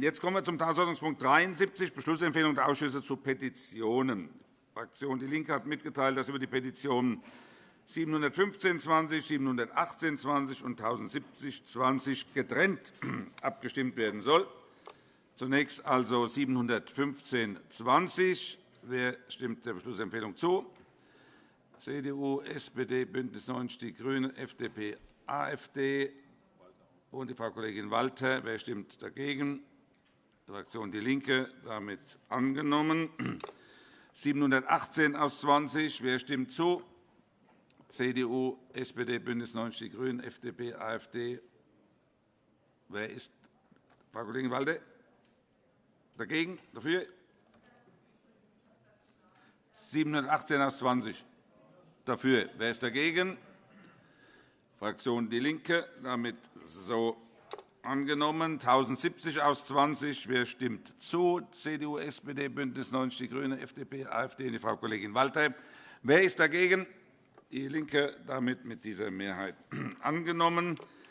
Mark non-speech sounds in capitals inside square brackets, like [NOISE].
jetzt kommen wir zum Tagesordnungspunkt 73, Beschlussempfehlung der Ausschüsse zu Petitionen. Die Fraktion DIE LINKE hat mitgeteilt, dass über die Petitionen 715-20, 718-20 und 1070-20 getrennt [CLEARS THROAT] abgestimmt werden soll. Zunächst also 715-20. Wer stimmt der Beschlussempfehlung zu? CDU, SPD, BÜNDNIS 90 die GRÜNEN, FDP, AfD und die Frau Kollegin Walter. Wer stimmt dagegen? Die Fraktion DIE LINKE. Damit angenommen. [CLEARS THROAT] 718 aus 20. Wer stimmt zu? CDU, SPD, BÜNDNIS 90 die GRÜNEN, FDP, AfD. Wer ist Frau Kollegin Walter? Dagegen? Dafür? 718 aus 20. Dafür. Wer ist dagegen? Fraktion DIE LINKE. Damit so angenommen. 1070 aus 20. Wer stimmt zu? CDU, SPD, BÜNDNIS 90 die GRÜNEN, FDP, AfD und die Frau Kollegin Walter. Wer ist dagegen? DIE LINKE. Damit mit dieser Mehrheit [CLEARS THROAT] angenommen.